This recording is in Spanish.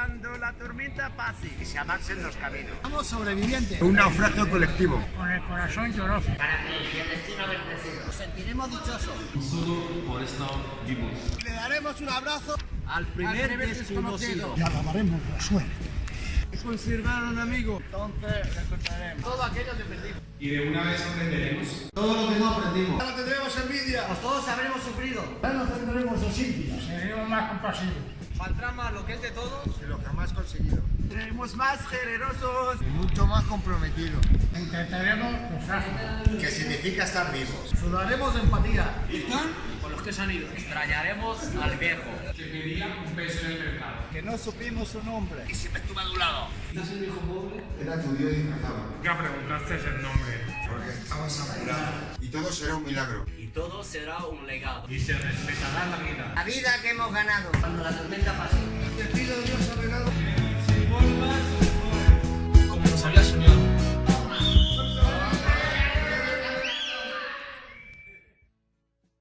Cuando la tormenta pase y se avancen los caminos. Somos sobrevivientes. Un naufragio colectivo. Con el corazón lloroso. Para que el destino bendecido. Nos sentiremos dichosos. Solo por estar vivos. Le daremos un abrazo Al primer desconocido. Y alabaremos la suerte. Conservaron amigos. Entonces recordaremos todo aquello que perdimos. Y de una vez aprenderemos. Todo lo que no aprendimos. Ahora tendremos envidia. Pues todos habremos sufrido. Ya no tendremos desidia. Seremos más compasivos. Valdrá más lo que es de todos. Que lo jamás conseguido. Seremos más generosos. Y mucho más comprometido. Intentaremos lo frágil. Que significa estar vivos. Sudaremos de empatía. Con los que se han ido. Extrañaremos al viejo. Que pedía un peso en el mercado. Que no supimos su nombre. Y siempre estuve a tu lado. Era tu Dios disfrazado. Ya preguntaste el nombre. Porque estabas Y todo será un milagro. Y todo será un legado. Y se respetará la vida. La vida que hemos ganado. Cuando la tormenta pase. Te pido.